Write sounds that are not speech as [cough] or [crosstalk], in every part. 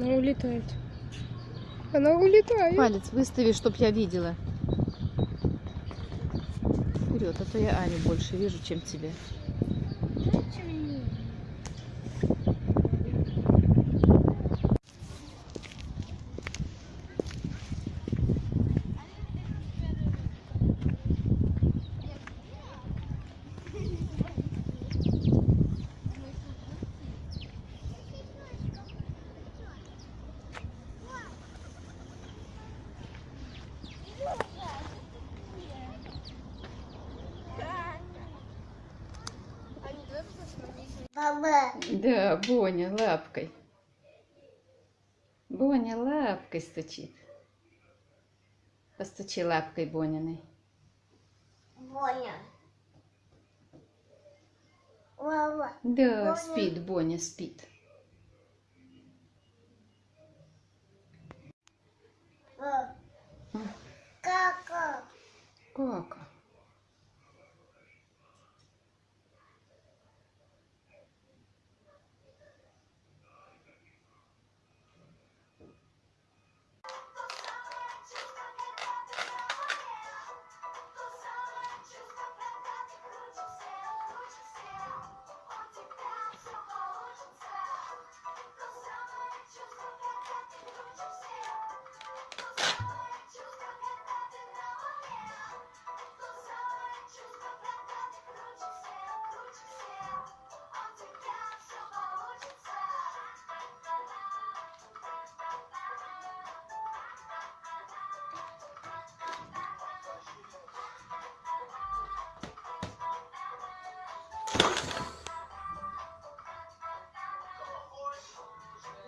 Она улетает. Она улетает. Палец выстави, чтоб я видела. Вперед, а то я Аню больше вижу, чем тебя. Баба. Да, Боня лапкой. Боня лапкой стучит. Постучи лапкой Бониной. Боня. Баба. Да, Боня. спит, Боня спит. Кака. Кака.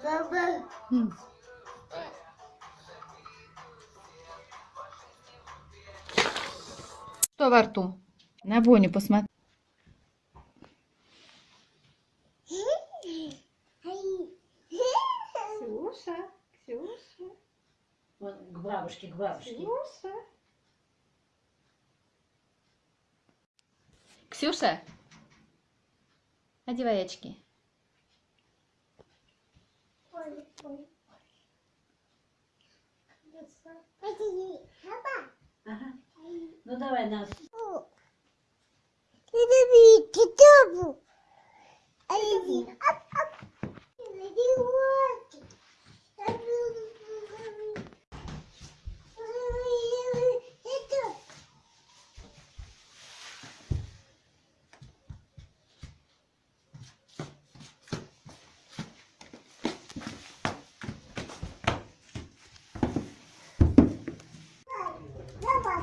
Баба. М. Что во рту? На Боню посмотри. Ксюша, Ксюша, Вон, к бабушке, к бабушке. Ксюша. Ксюша, одевай очки. Ага. Ну давай нас табу. А иди. Ап, ап. Иди, вот. Это. Давай.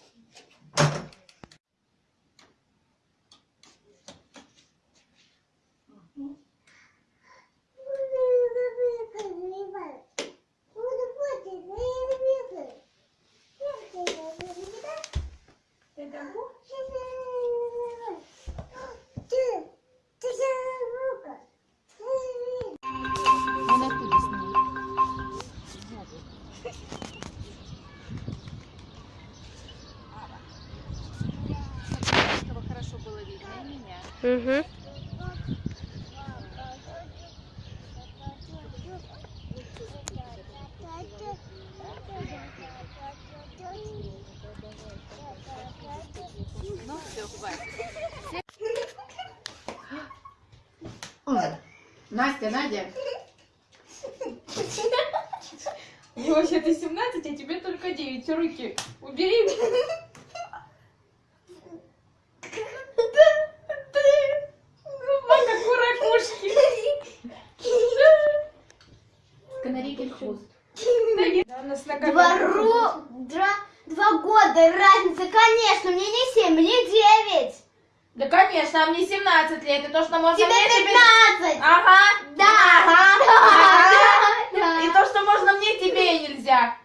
Угу. Ну все, хватит. Настя, Надя. Мне вообще-то 17, а тебе только 9. Руки убери. Ро- два, два года разница, конечно, мне не семь, мне девять. Да, конечно, а мне 17 лет. И то, что можно Тебе мне... тебе- пятнадцать. Ага. Да. Ага. Да. [laughs] Да. И то, что можно мне, тебе нельзя.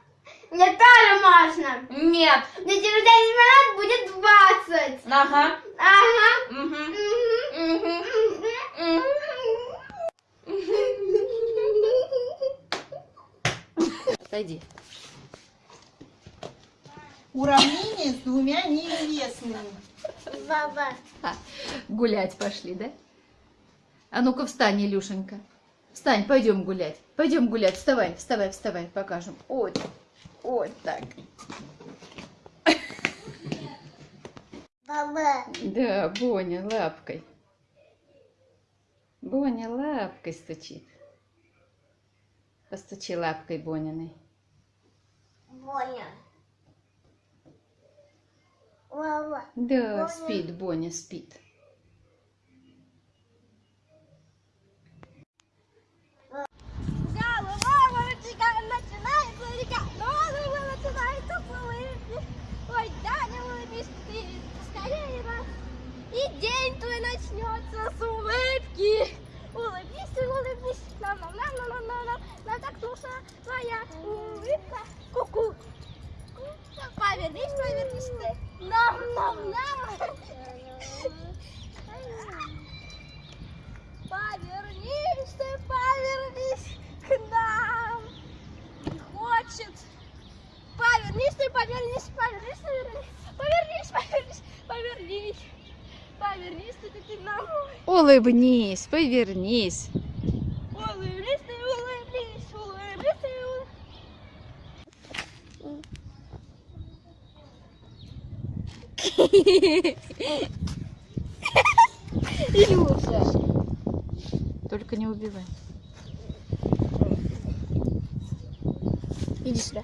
Мне тоже можно. Нет. Мне через 10 минут будет 20. Ага. Ага. Мгм. Мгм. Мгм. Мгм. Уравнение с двумя неизвестными. Баба. Гулять пошли, да? А ну-ка встань, Илюшенька. Встань, пойдем гулять. Пойдем гулять. Вставай, вставай, вставай, покажем. Вот, вот так. Баба. Да, Боня лапкой. Боня лапкой стучит. Постучи лапкой Бониной. Боня. Да, спит, Боня спит. Голова вытекает, начинается река, головы начинаются плывы. Ой, да, не улыбись ты, скорее раз. И день твой начнется с улыбки. Улыбнись, улыбнись, нам нам нам нам нам нам нам нам так нужна твоя улыбка. Ку-ку. Повернись, повернись ты. Нам нам нам. Повернись ты, повернись к нам. Не хочет. Повернись ты, повернись, повернись, повернись, повернись, повернись, повернись. Повернись ты, ты, ты нам. Улыбнись, повернись. Улыбнись ты, улыбнись, улыбнись ты, улыбнись. Илюша. Только не убивай. Иди сюда.